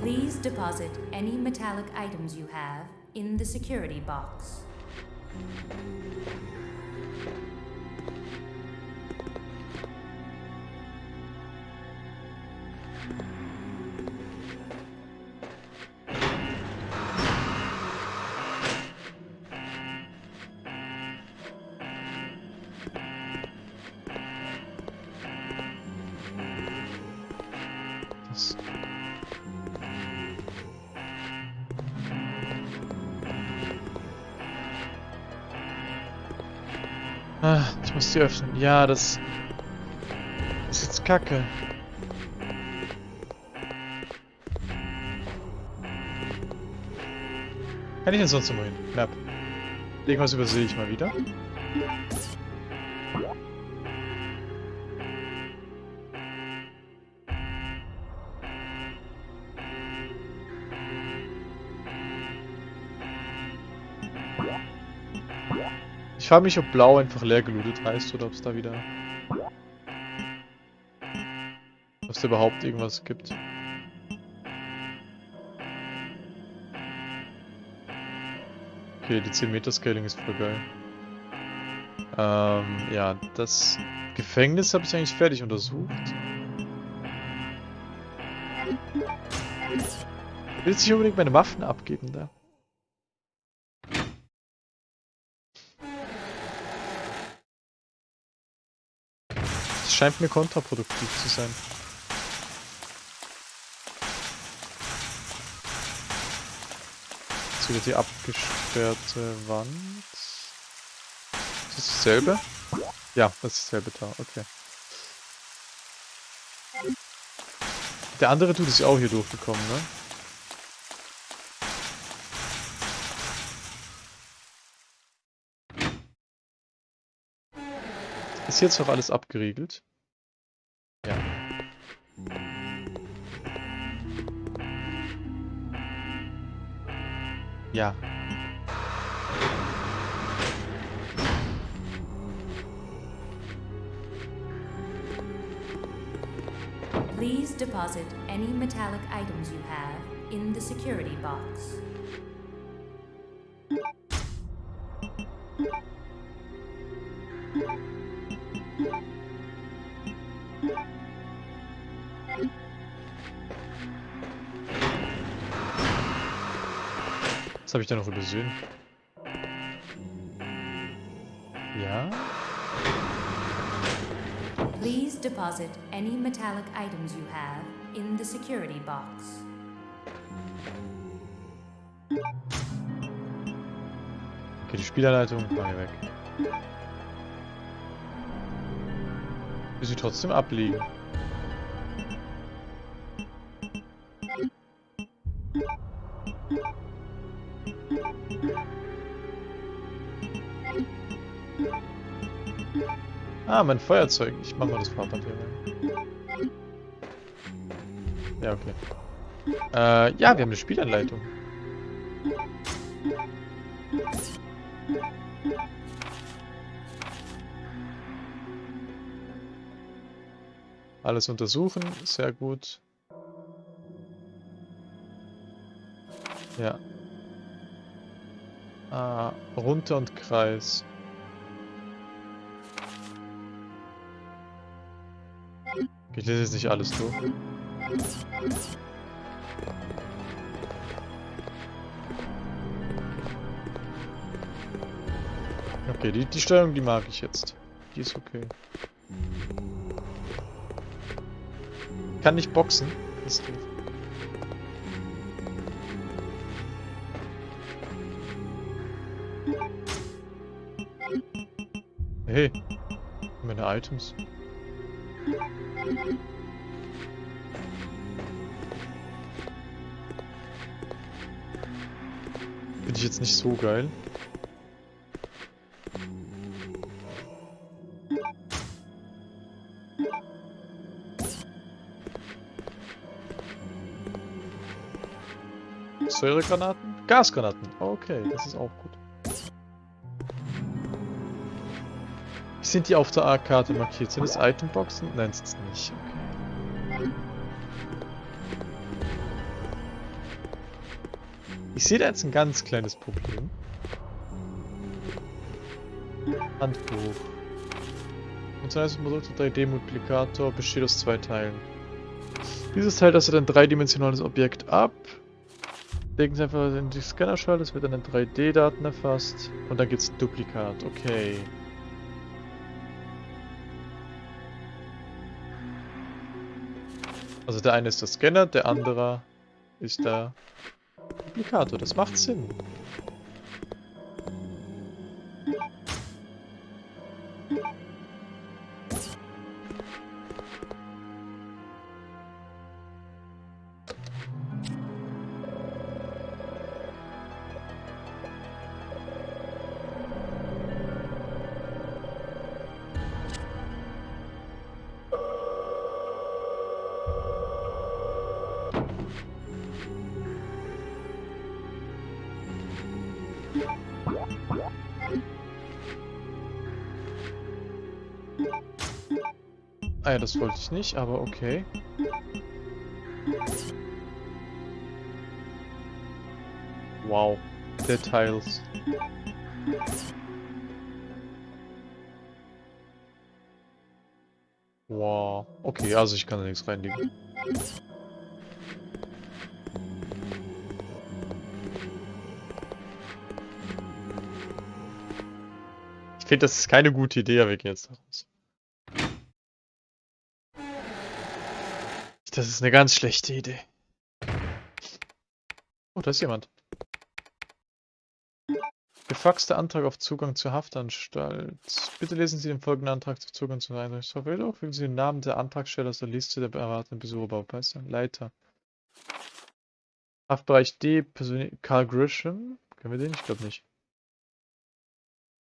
Please deposit any metallic items you have in the security box. Die öffnen. Ja, das ist jetzt kacke. Kann ich denn sonst mal hin? Knapp. Irgendwas übersehe ich mal wieder. Ich frage mich, ob blau einfach leer gelootet heißt oder ob es da wieder... Ob es da überhaupt irgendwas gibt. Okay, die 10 Meter Scaling ist voll geil. Ähm, ja, das Gefängnis habe ich eigentlich fertig untersucht. Ich will jetzt nicht unbedingt meine Waffen abgeben da. Scheint mir kontraproduktiv zu sein. Jetzt wieder die abgesperrte Wand. Ist das dasselbe? Ja, das ist dasselbe da, okay. Der andere Dude ist auch hier durchgekommen, ne? Ist jetzt noch alles abgeriegelt? Ja. Ja. Please deposit any metallic items you have in the security box. Habe ich da noch übersehen? Ja? Please deposit any metallic items you have in the security box. Okay, die Spielerleitung war hier weg. Will sie trotzdem abliegen? Ah, mein Feuerzeug. Ich mach mal das Farbpapier rein. Ja, okay. Äh, ja, wir haben eine Spielanleitung. Alles untersuchen, sehr gut. Ja. Ah, runter und Kreis. Ich lese jetzt nicht alles durch. Okay, die, die Steuerung, die mag ich jetzt. Die ist okay. Kann nicht boxen. Das ist doof. Hey, meine Items. Bin ich jetzt nicht so geil. Säuregranaten? Gasgranaten. Okay, das ist auch gut. Sind die auf der A-Karte markiert? Sind es Itemboxen? Nein, sind es nicht. Okay. Ich sehe da jetzt ein ganz kleines Problem. Handbuch. Unser Produkt 3D-Multiplikator besteht aus zwei Teilen. Dieses Teil tastet ein dreidimensionales Objekt ab. Legen Sie einfach in die Scannerschale, es wird dann in 3D-Daten erfasst. Und dann gibt es ein Duplikat. Okay. Also der eine ist der Scanner, der andere ist der Duplikator. Das macht Sinn. Ja, das wollte ich nicht, aber okay. Wow. Details. Wow. Okay, also ich kann da nichts reinlegen. Ich finde, das ist keine gute Idee, wir gehen jetzt daraus. Das ist eine ganz schlechte Idee. Oh, da ist jemand. Gefaxter Antrag auf Zugang zur Haftanstalt. Bitte lesen Sie den folgenden Antrag zu Zugang zur Einrichtungsverwaltung. Fügen Sie den Namen der Antragsteller aus der Liste der erwarteten Besucher Baupeister. Leiter. Haftbereich D, Person Karl Grisham. Kennen wir den? Ich glaube nicht.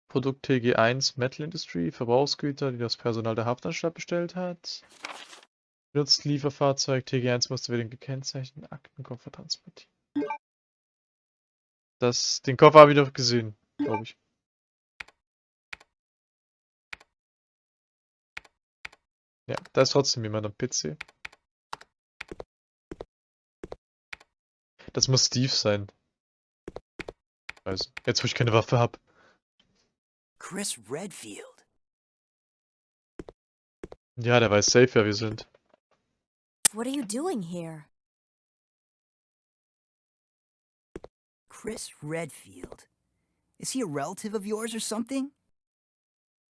Produkt TG1 Metal Industry, Verbrauchsgüter, die das Personal der Haftanstalt bestellt hat. Benutzt Lieferfahrzeug TG1 musste wir den gekennzeichneten Aktenkoffer transportieren. Das, den Koffer habe ich doch gesehen, glaube ich. Ja, da ist trotzdem jemand am PC. Das muss Steve sein. Also, jetzt wo ich keine Waffe habe. Chris Redfield. Ja, der weiß safe, wer wir sind. What are you doing here? Chris Redfield. Is he a relative of yours or something?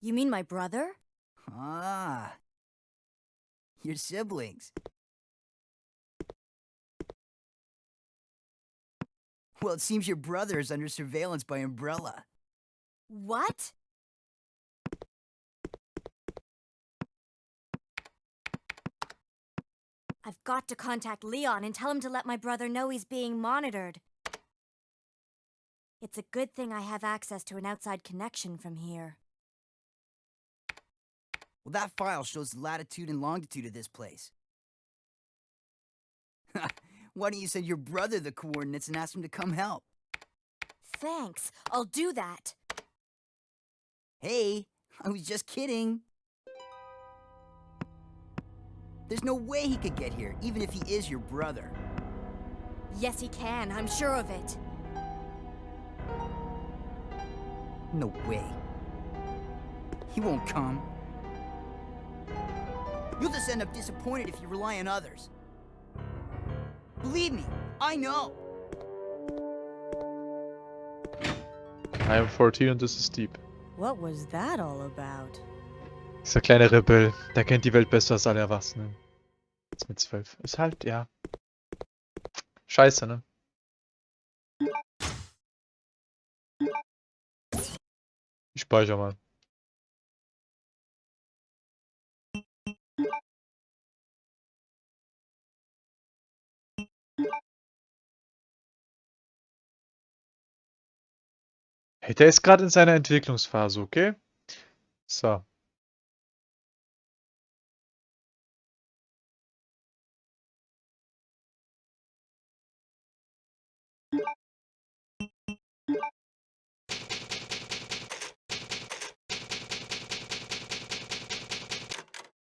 You mean my brother? Ah. Your siblings. Well, it seems your brother is under surveillance by Umbrella. What? I've got to contact Leon and tell him to let my brother know he's being monitored. It's a good thing I have access to an outside connection from here. Well, that file shows the latitude and longitude of this place. Why don't you send your brother the coordinates and ask him to come help? Thanks, I'll do that. Hey, I was just kidding. There's no way he could get here, even if he is your brother. Yes, he can, I'm sure of it. No way. He won't come. You'll just end up disappointed if you rely on others. Believe me, I know. I am 14 und das ist Deep. What was that all about? Dieser kleine Rebell, der kennt die Welt besser als alle Erwachsenen. Jetzt mit 12. Ist halt, ja. Scheiße, ne? Ich speichere mal. Hey, der ist gerade in seiner Entwicklungsphase, okay? So.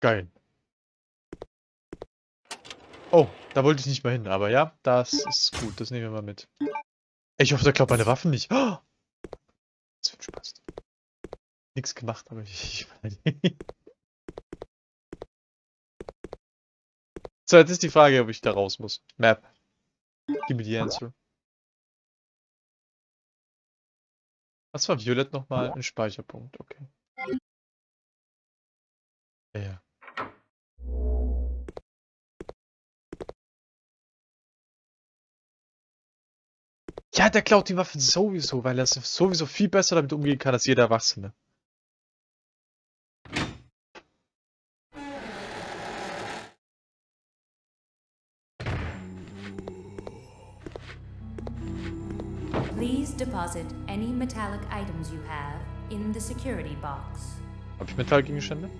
Geil. Oh, da wollte ich nicht mal hin, aber ja, das ist gut, das nehmen wir mal mit. Ich hoffe, der klaut meine Waffen nicht. Oh! Das wird Spaß. Nix gemacht, aber ich... ich so, jetzt ist die Frage, ob ich da raus muss. Map. Gib mir die Answer. Was war Violett nochmal? Ein Speicherpunkt, okay. Ja, ja. Ja, der klaut die Waffen sowieso, weil er sowieso viel besser damit umgehen kann als jeder Erwachsene. Please deposit any metallic items you have in the security box. Hab ich Metallgegenstände?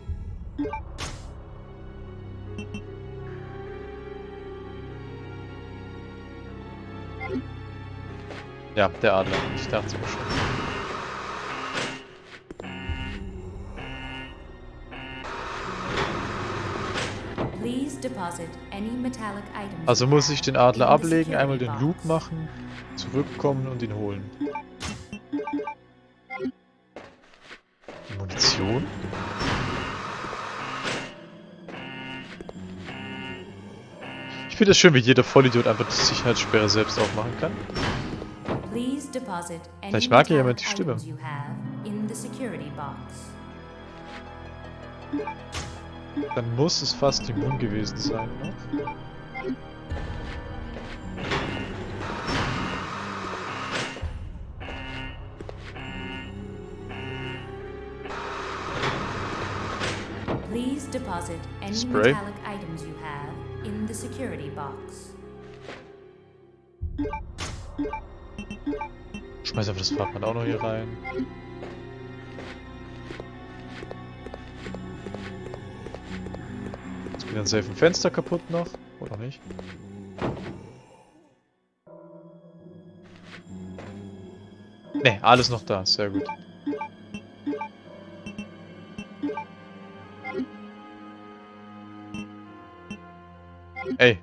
Ja, der Adler. Ich dachte schon. Also muss ich den Adler ablegen, einmal den Loop machen, zurückkommen und ihn holen. Munition? Ich finde es schön, wie jeder Vollidiot einfach die Sicherheitssperre selbst aufmachen kann. Vielleicht mag ja jemand die Stimme. Dann muss es fast immun gewesen sein, ne? Please deposit any Spray. metallic items you have in the security box. Schmeiß einfach das Fahrrad auch noch hier rein. Jetzt geht dann safe ein Fenster kaputt noch. Oder nicht? Ne, alles noch da. Sehr gut. Ey.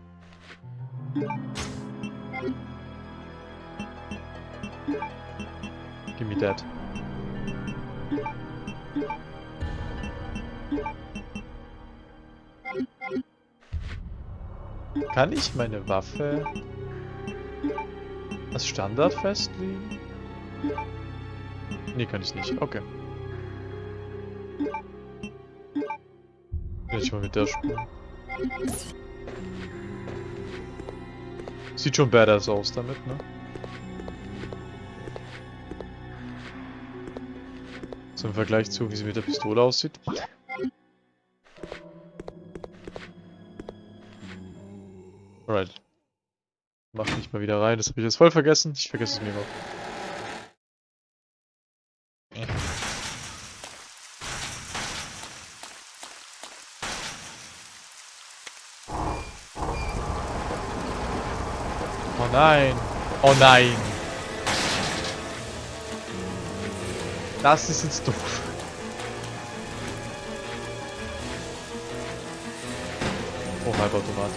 That. Kann ich meine Waffe als Standard festlegen? Nee, kann ich nicht. Okay. Will ich mal mit der spielen. Sieht schon badass aus damit, ne? So im Vergleich zu, wie sie mit der Pistole aussieht. Alright. Mach mich mal wieder rein, das habe ich jetzt voll vergessen. Ich vergesse es mir immer. Oh nein. Oh nein. Das ist jetzt doof. Oh, Halbautomat.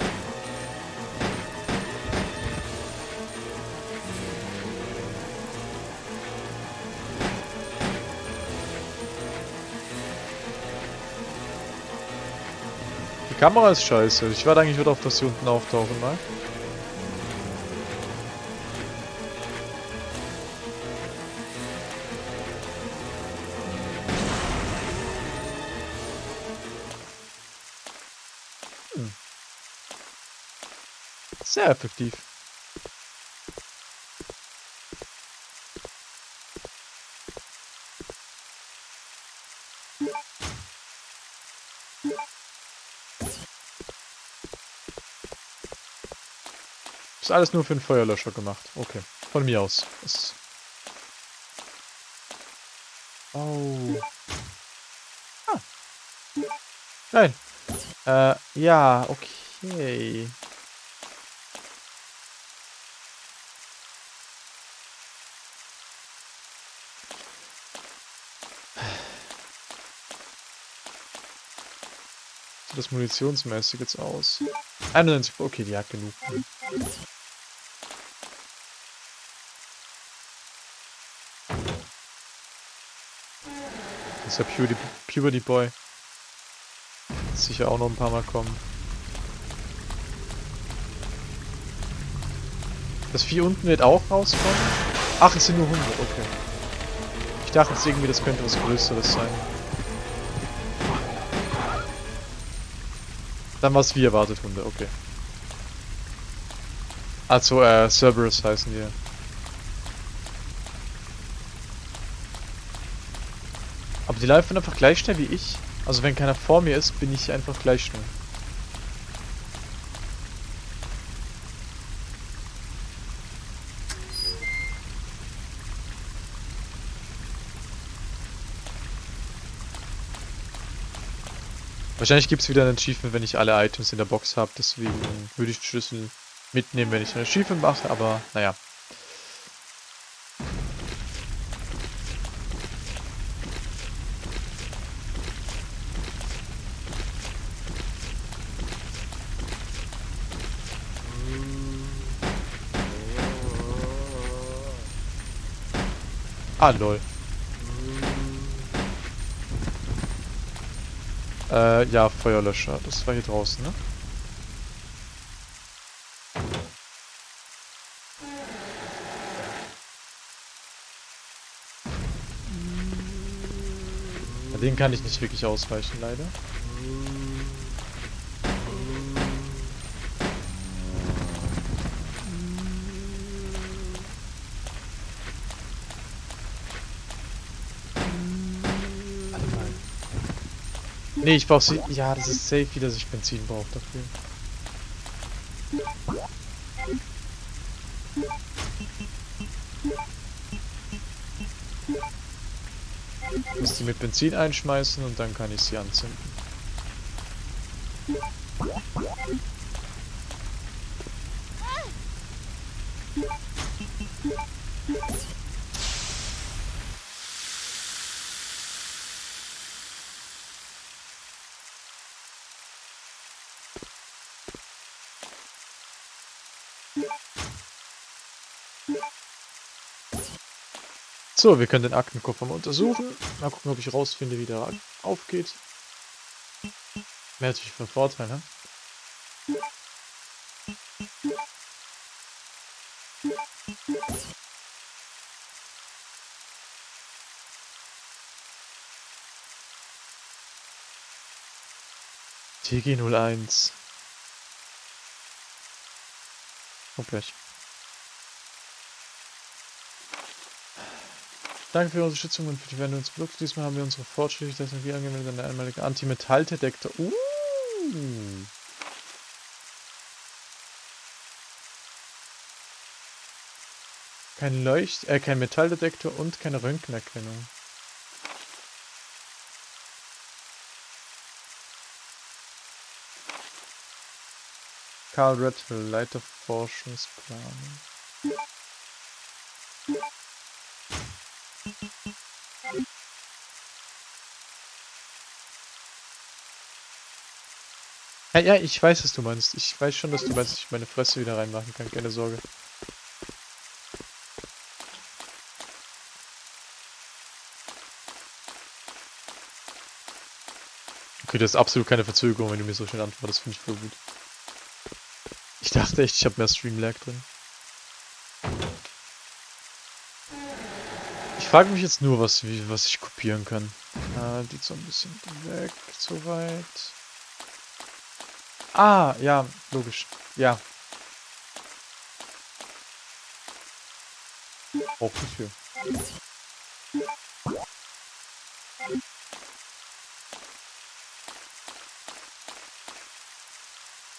Die Kamera ist scheiße. Ich warte eigentlich wieder auf, dass sie unten auftauchen mal. Effektiv. Ist alles nur für den Feuerlöscher gemacht. Okay. Von mir aus. Ist oh. Ah. Nein. Äh, ja, okay. Das munitionsmäßig jetzt aus? 91, okay, die hat genug. Das ist ja Puberty Boy. Wird sicher auch noch ein paar Mal kommen. Das Vieh unten wird auch rauskommen? Ach, es sind nur Hunde, okay. Ich dachte jetzt irgendwie, das könnte was Größeres sein. Dann war es wie erwartet Hunde, okay. Also, äh, Cerberus heißen die. Aber die laufen einfach gleich schnell wie ich. Also wenn keiner vor mir ist, bin ich einfach gleich schnell. Wahrscheinlich gibt es wieder ein Achievement, wenn ich alle Items in der Box habe. Deswegen würde ich den Schlüssel mitnehmen, wenn ich ein Achievement mache. Aber naja. Ah, lol. Äh, ja, Feuerlöscher. Das war hier draußen, ne? Den kann ich nicht wirklich ausweichen, leider. Nee, ich brauch sie. Ja, das ist safe, wie dass ich Benzin brauche dafür. Ich muss die mit Benzin einschmeißen und dann kann ich sie anzünden. So, wir können den Aktenkoffer mal untersuchen. Mal gucken, ob ich rausfinde, wie der aufgeht. Wäre natürlich von Vorteil, ne? TG01. Oh, Danke für Ihre Unterstützung und für die Wende uns Produkte. Diesmal haben wir unsere fortschrittliche Technologie angewendet an der einmaligen Antimetalldetektor. Uh. Kein Leucht, äh, kein Metalldetektor und keine Röntgenerkennung. Karl Redfield, Leiter Forschungsplanung. Ja, ja, ich weiß, was du meinst. Ich weiß schon, dass du meinst, dass ich meine Fresse wieder reinmachen kann. Keine Sorge. Okay, das ist absolut keine Verzögerung, wenn du mir so schnell antwortest. Finde ich voll gut. Ich dachte echt, ich habe mehr Stream-Lag drin. Ich frage mich jetzt nur, was, wie, was ich kopieren kann. Äh, die so ein bisschen weg, soweit. Ah, ja, logisch. Ja. Braucht nicht viel.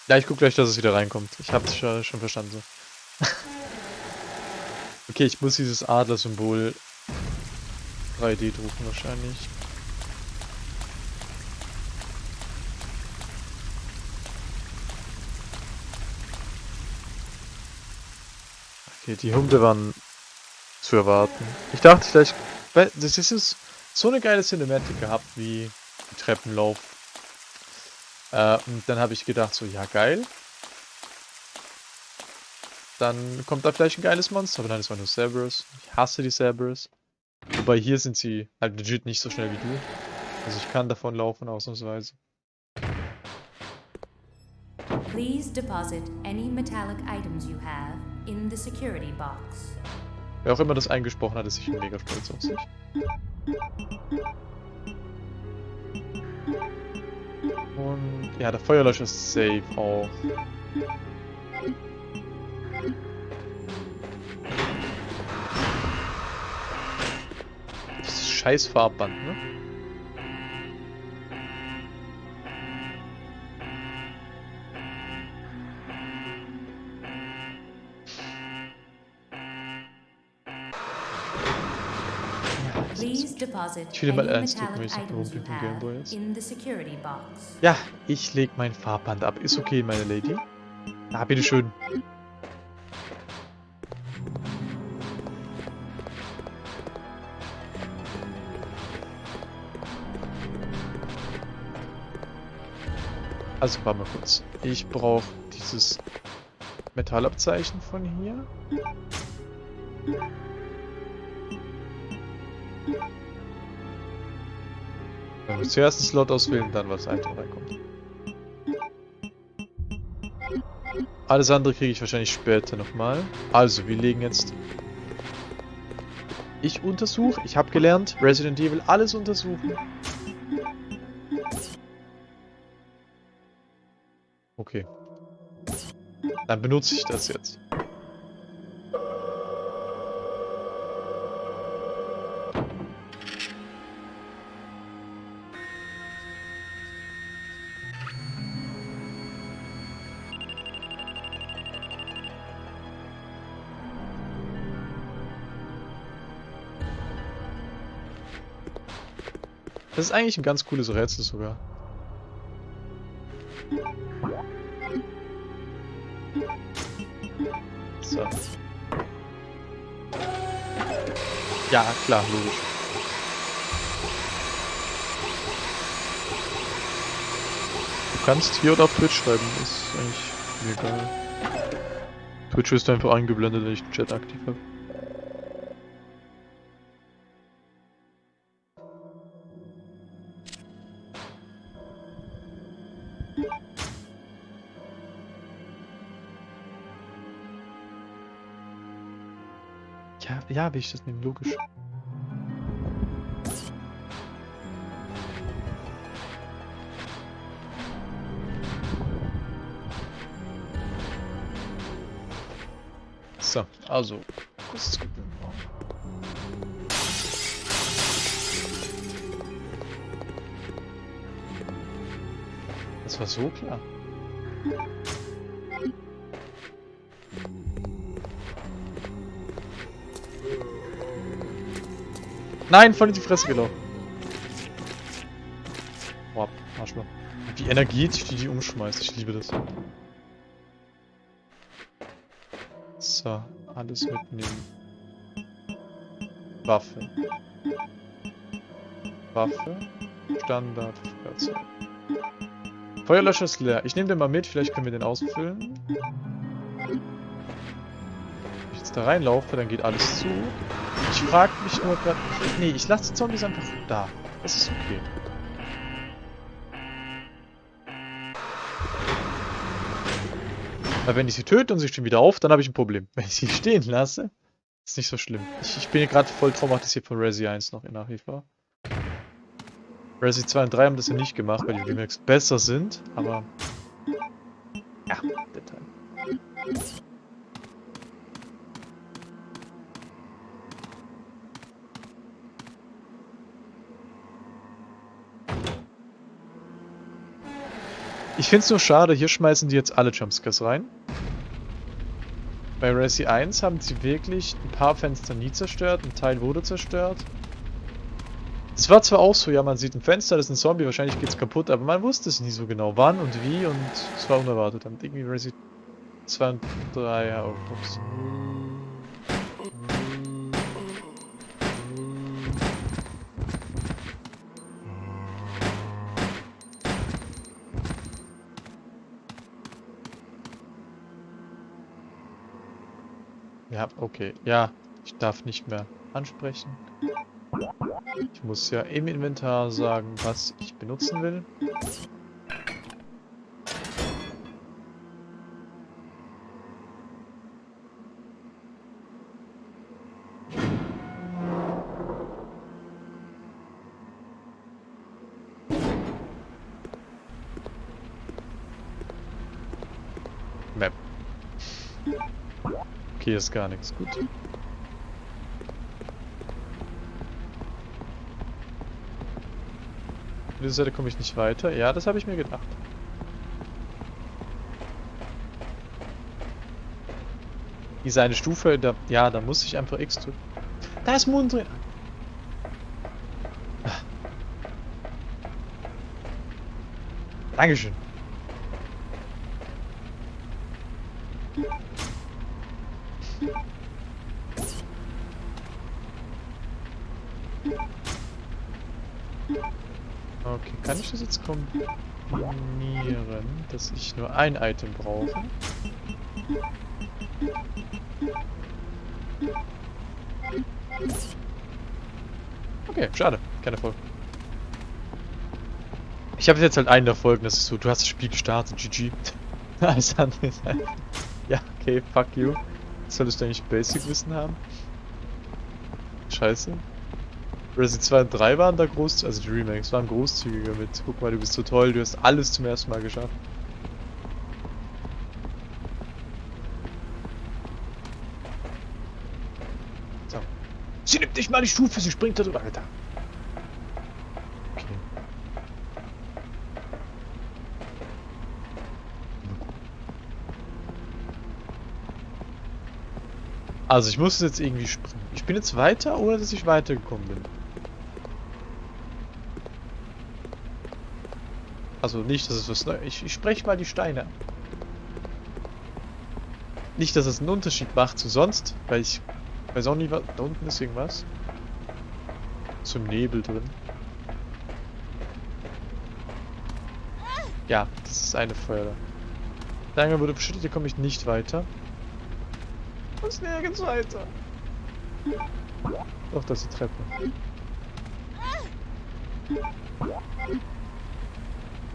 Ja, ich guck gleich, dass es wieder reinkommt. Ich hab's schon, schon verstanden so. okay, ich muss dieses Adler-Symbol 3D drucken wahrscheinlich. Okay, die Hunde waren zu erwarten. Ich dachte vielleicht, das ist so eine geile Cinematic gehabt wie Treppenlauf. Äh, und dann habe ich gedacht, so, ja geil. Dann kommt da vielleicht ein geiles Monster, aber nein, das war nur Cerberus. Ich hasse die Cerberus. Wobei hier sind sie halt legit nicht so schnell wie du. Also ich kann davon laufen, ausnahmsweise. Please deposit any metallic items you have in the security box. Wer auch immer das eingesprochen hat, ist sicher mega stolz auf sich. Und ja, der Feuerlöscher ist safe auch. Das ist scheiß Farbband, ne? Ich will mal ernst drücken, wenn ich dem have Gameboy jetzt. Ja, ich leg mein Farbband ab. Ist okay, meine Lady. Ah, bitteschön. Also, warte mal kurz. Ich brauche dieses Metallabzeichen von hier. Ich zuerst einen Slot auswählen, dann was Item reinkommt. Alles andere kriege ich wahrscheinlich später nochmal. Also, wir legen jetzt... Ich untersuche. Ich habe gelernt, Resident Evil alles untersuchen. Okay. Dann benutze ich das jetzt. Das ist eigentlich ein ganz cooles Rätsel sogar. So. Ja, klar, logisch. Du kannst hier oder auf Twitch schreiben, ist eigentlich mir egal. Twitch ist einfach eingeblendet, wenn ich den Chat aktiv habe. Will ich das nehmen, logisch. So, also, kurz gucken. Das war so klar. Nein, voll in die Fresse gelaufen. Boah, Arschloch. Die Energie, die die umschmeißt, ich liebe das. So, alles mitnehmen. Waffe. Waffe. Standard. Feuerlöscher ist leer. Ich nehme den mal mit, vielleicht können wir den ausfüllen. Wenn ich jetzt da reinlaufe, dann geht alles zu. Ich frage mich nur gerade... Nee, ich lasse die Zombies einfach da. Das ist okay. Weil wenn ich sie töte und sie stehen wieder auf, dann habe ich ein Problem. Wenn ich sie stehen lasse, ist nicht so schlimm. Ich, ich bin gerade voll traumatisiert von Resi 1 noch in nach wie. Resi 2 und 3 haben das ja nicht gemacht, weil die Remakes besser sind, aber... Ja, Detail. Ich finde es nur schade, hier schmeißen die jetzt alle Jumpscares rein. Bei Resi 1 haben sie wirklich ein paar Fenster nie zerstört, ein Teil wurde zerstört. Es war zwar auch so, ja, man sieht ein Fenster, das ist ein Zombie, wahrscheinlich geht's kaputt, aber man wusste es nie so genau, wann und wie und es war unerwartet. Und irgendwie Resi 2 und 3, ja, oh, ups. Ja, okay. Ja, ich darf nicht mehr ansprechen. Ich muss ja im Inventar sagen, was ich benutzen will. Ist gar nichts. Gut. Von dieser Seite komme ich nicht weiter. Ja, das habe ich mir gedacht. Diese eine Stufe, da, ja, da muss ich einfach X drücken. Da ist Mond drin. Ah. Dankeschön. Okay, kann ich das jetzt kombinieren, dass ich nur ein Item brauche? Okay, schade. Keine Folge. Ich habe jetzt halt einen der Folgen, das ist so, du hast das Spiel gestartet, GG. Alles andere ist halt... Ja, okay, fuck you. Solltest du eigentlich Basic-Wissen haben? Scheiße. Resident 2 und 3 waren da groß, also die Remakes waren großzügiger mit. Guck mal, du bist so toll, du hast alles zum ersten Mal geschafft. So. Sie nimmt nicht mal die Stufe, sie springt da drüber, Alter. Okay. Also ich muss jetzt irgendwie springen. Ich bin jetzt weiter, ohne dass ich weitergekommen bin. Also nicht, dass es was Neues... Ich, ich spreche mal die Steine. Nicht, dass es einen Unterschied macht zu sonst, weil ich weiß auch nicht, was... Da unten ist irgendwas. Zum Nebel drin. Ja, das ist eine Feuer. Lange wurde beschüttet, hier komme ich nicht weiter. Und nirgends weiter. Doch, das ist die Treppe.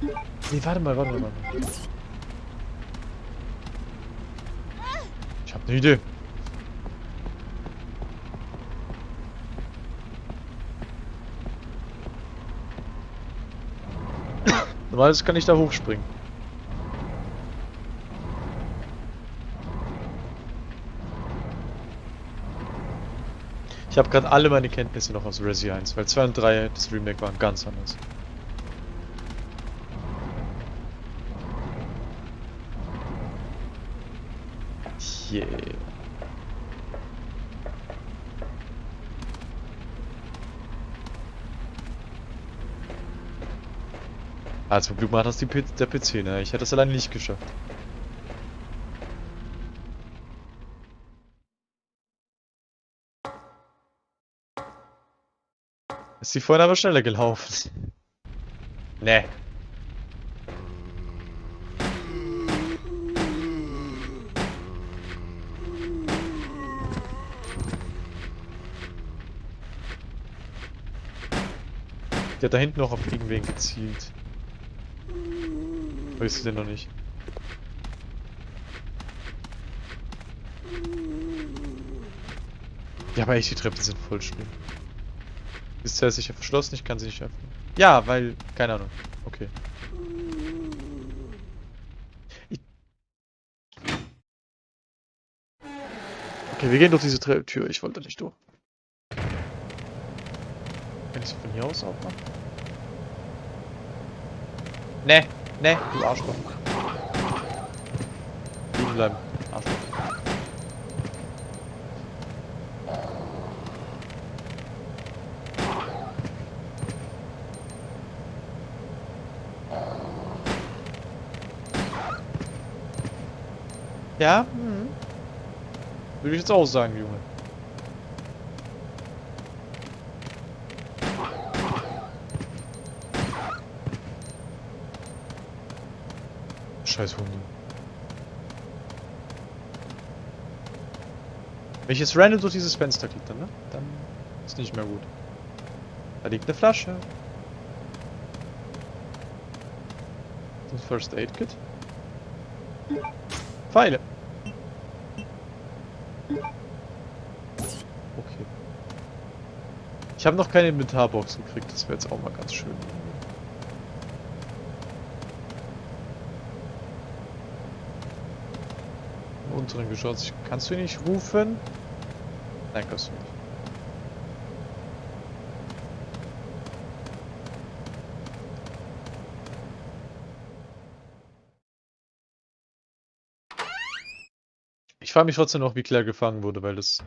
Nee, warte mal, warte mal. Ich hab eine Idee. Normalerweise kann ich da hochspringen. Ich habe gerade alle meine Kenntnisse noch aus Resi 1, weil 2 und 3 das Remake waren ganz anders. Yeah. Ah, zum Glück macht das die P der PC, ne? Ich hätte das alleine nicht geschafft. Ist die vorhin aber schneller gelaufen. Ne. Der hat da hinten noch auf irgendwen gezielt. Weißt du denn noch nicht? Ja, aber echt, die Treppen sind voll schlimm. Ist ja sicher verschlossen, ich kann sie nicht öffnen. Ja, weil, keine Ahnung. Okay. Okay, wir gehen durch diese Tür. Ich wollte nicht durch. Kann ich sie von hier aus aufmachen? Ne, ne, du Arschloch. Liegen bleiben, Arschloch. Ja, hm. Würde ich jetzt auch sagen, Junge. Scheiß Hunde. Wenn ich jetzt random durch dieses Fenster kletter, ne? Dann ist nicht mehr gut. Da liegt eine Flasche. Das First Aid Kit. Pfeile. Okay. Ich habe noch keine Inventarbox gekriegt, das wäre jetzt auch mal ganz schön. Unteren Geschoss. Kannst du ihn nicht rufen? Nein, kannst du nicht. Frage mich trotzdem noch, wie Claire gefangen wurde, weil das